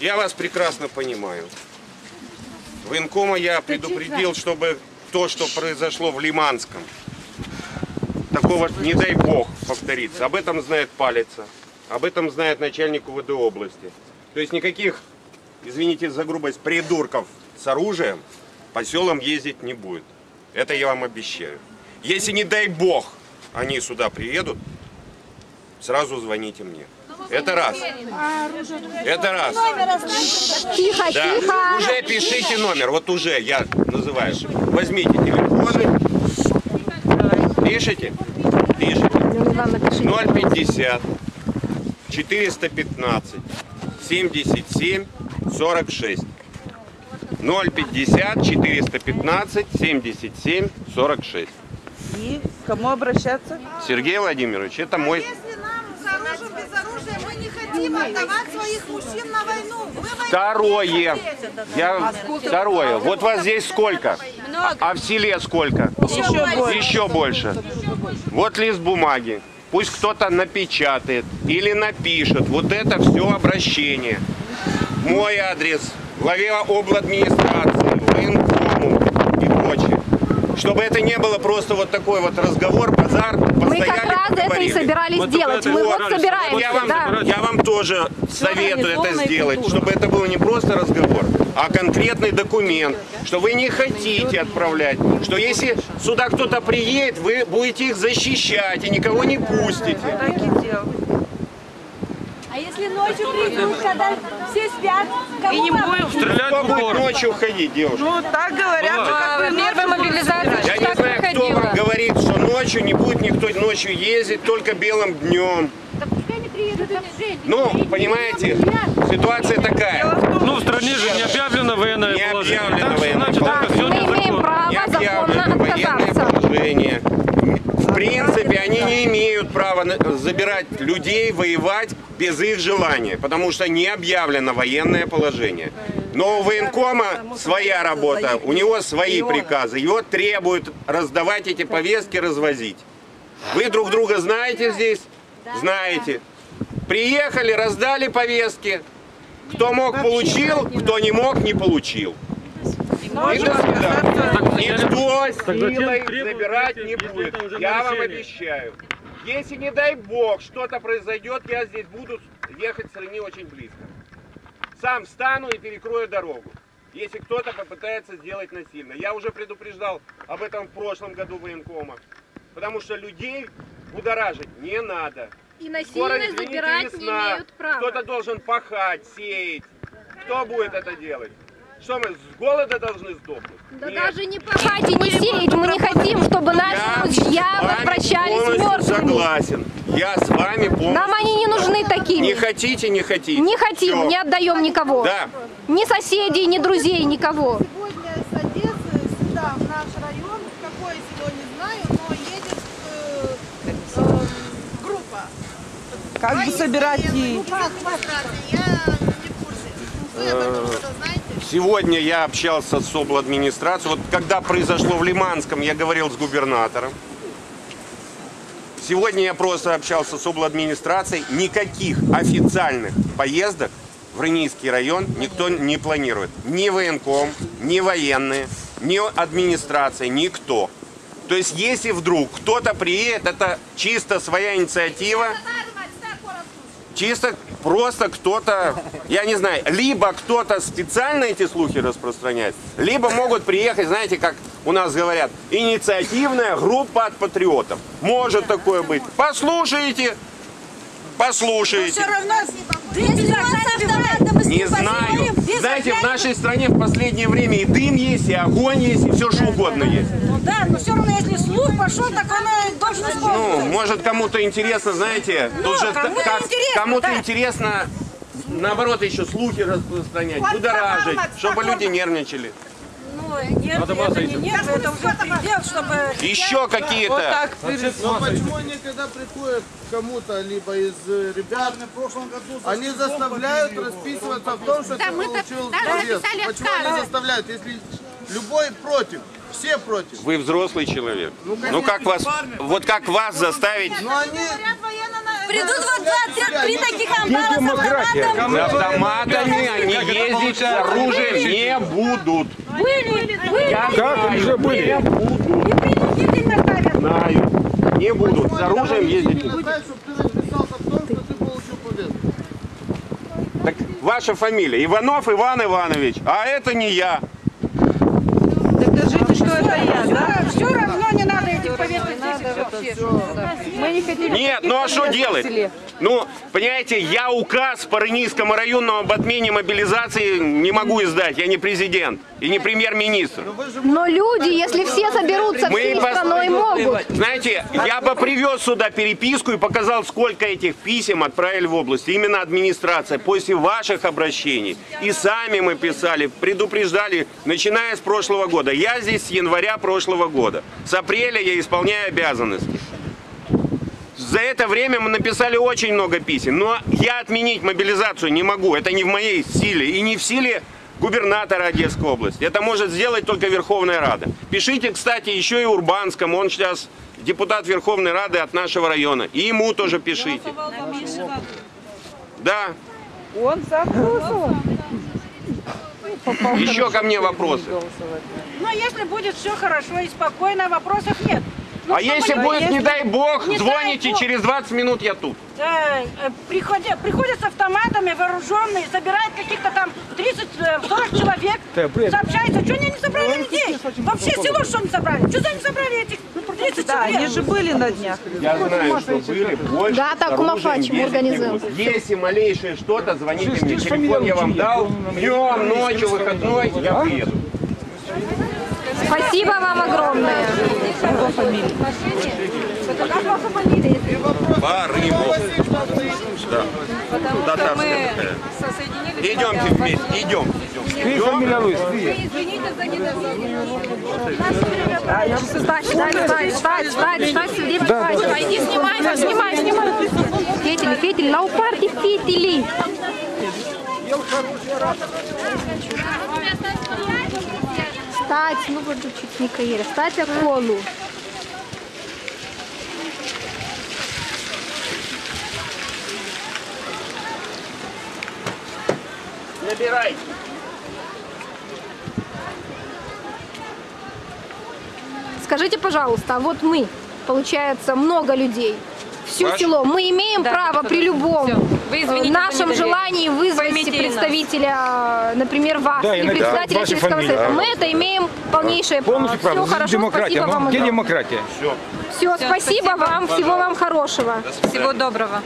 Я вас прекрасно понимаю. Военкома я предупредил, чтобы то, что произошло в Лиманском, такого, не дай бог, повторится. Об этом знает Палица, об этом знает начальник УВД области. То есть никаких, извините за грубость, придурков с оружием по селам ездить не будет. Это я вам обещаю. Если, не дай бог, они сюда приедут, сразу звоните мне. Это раз. Это раз. Тихо, Да, тихо. уже пишите номер, вот уже я называю. Возьмите телефоны. Пишите? Пишите. Иван, напиши. 050 415 77 46. 050 415 77 46. И к кому обращаться? Сергей Владимирович, это мой... Если нам с оружием, без оружия, мы не хотим отдавать своих мужчин на войну. Вы Второе. Я... Второе. Вот вас здесь сколько? А, а в селе сколько? Еще больше. Еще больше. Вот лист бумаги. Пусть кто-то напечатает или напишет вот это все обращение. Мой адрес, главе обладминистрации, военкому и прочее. Чтобы это не было просто вот такой вот разговор, базар, Мы как раз это и собирались Вот делать. Мы вот собираемся, Я вам, да. я вам тоже советую это сделать, чтобы это был не просто разговор, а конкретный документ, что вы не хотите отправлять, что если сюда кто-то приедет, вы будете их защищать и никого не пустите. Так и делал. Если ночью придут, когда все спят, кому И не будем Стрелять в будет упор. ночью ходить, девушка? Ну, так говорят, что как вы Первая мобилизация Я не знаю, кто вам говорит, что ночью не будет никто ночью ездить, только белым днем. Ну, понимаете, ситуация такая. Ну, в стране же не объявлено военное Не положение. объявлено Так, военное значит, это все Мы имеем незаконно. право не законно объявлено военное отказаться. положение. В принципе, они не имеют права на- забирать людей, воевать без их желания, потому что не объявлено военное положение. Но у военкома своя работа, у него свои приказы, его требуют раздавать эти повестки, развозить. Вы друг друга знаете здесь? Знаете. Приехали, раздали повестки. Кто мог, получил, кто не мог, не получил. И до свидания. Никто силой забирать не будет. Я вам обещаю. Если, не дай бог, что-то произойдет, я здесь буду ехать с Рени очень близко. Сам встану и перекрою дорогу. Если кто-то попытается сделать насильно. Я уже предупреждал об этом в прошлом году военкома. Потому что людей будоражить не надо. И Скоро, насильно извините, забирать не весна. имеют права. Кто-то должен пахать, сеять. Кто будет это делать? Что мы с голода должны сдохнуть? Да Нет. даже не пахать и не сеять. Мы не хотим, чтобы наши мужья возвращались мертвыми. согласен. Я с вами полностью Нам они не нужны такими. Не хотите, не хотите. Не хотим, Всё. не отдаем никого. Да. Ни соседей, ни друзей, никого. Сегодня с Одессы сюда, в наш район, в какое село не знаю, но едет э, э, группа. Как бы собирать администрации, я не в курсе. Вы об этом что-то знаете? Сегодня я общался с обладминистрацией. Вот когда произошло в Лиманском, я говорил с губернатором. Сегодня я просто общался с обладминистрацией. Никаких официальных поездок в Рынийский район никто не планирует. Ни военком, ни военные, ни администрация, никто. То есть, если вдруг кто-то приедет, это чисто своя инициатива, чисто просто кто-то, я не знаю, либо кто-то специально эти слухи распространяет, либо могут приехать, знаете, как у нас говорят, инициативная группа от патриотов. Может такое быть. Послушайте, послушайте. равно если вас автоматом Не знаю. Знаете, в нашей стране в последнее время и дым есть, и огонь есть, и все что угодно есть. Ну да, но все равно, если слух пошел, так он и должен Ну, может кому-то интересно, знаете, тут же интересно, кому-то да. интересно, наоборот, еще слухи распространять, будоражить, чтобы люди нервничали. Ну, нет, Надо это не нет, это уже предел, чтобы... Еще Вот какие-то. так перед... Но почему они, когда приходят к кому-то, либо из э, ребят, они заставляют расписываться в том, что ты получил повестку? Почему они заставляют, если любой против, все против? Вы взрослый человек. Ну как вас, вот как вас заставить Но они Придут вот два, три, таких амбала с автоматом. с автоматами, они ездить с оружием не будут. Были, были. Я Как уже были? Не будут. И принудительно ставят. Знаю. Не будут. С оружием ездить не будут. Так ваша фамилия Иванов Иван Иванович, а это не я. Так скажите, что это я, да? Все равно не надо этих повесток Мы не хотим... Нет, ну а что делать? Ну, понимаете, я указ по Рынийскому районному об отмене мобилизации не могу издать. Я не президент и не премьер-министр. Но люди, если все соберутся Мы всей пос- страной, могут. Знаете, я бы привез сюда переписку и показал, сколько этих писем отправили в область. Именно администрация после ваших обращений. И сами мы писали, предупреждали, начиная с прошлого года. Я здесь с января прошлого года. С апреля я исполняю обязанности. За это время мы написали очень много писем, но я отменить мобилизацию не могу. Это не в моей силе и не в силе губернатора Одесской области. Это может сделать только Верховная Рада. Пишите, кстати, еще и Урбанскому. Он сейчас депутат Верховной Рады от нашего района. И ему тоже пишите. Да. Он сам голосовал. Еще ко мне вопросы. Но если будет все хорошо и спокойно, вопросов нет. Ну, А если будет, не дай бог, Не дай звоните, бог. через 20 минут я тут. э, э, приходят, приходят с автоматами вооруженные, забирают каких-то там 30-40 человек, сообщается, что они не собрали людей? Вообще село что не собрали? Что за не собрали этих 30 Да, они же были на днях. Я знаю, что были больше. Да, так, организуем. будут. Если малейшее что-то, звоните мне. Телефон я вам дал. Днем, ночью, выходной, я приеду. Спасибо вам огромное. Барымов. Да. Татарская. Идемте вместе, идем. Встать, встать, встать, встать, встать, встать, сюда, встать. Иди, снимай, снимай, снимай. Фетель, фетель, лаупарди фетели. Встать, ну вот чуть не каира, встать околу. Набирайте. Скажите, пожалуйста, а вот мы, получается, много людей, все Ваш? село, мы имеем право при любом Вы э, извините нашем желании вызвать представителя, например, вас, Да, или председателя Ваши сельского совета. да. Мы это имеем полнейшее право. Все правда. хорошо, демократия. спасибо вам Ну, где огромное. демократия? Все, спасибо спасибо. вам, всего вам хорошего. Всего доброго.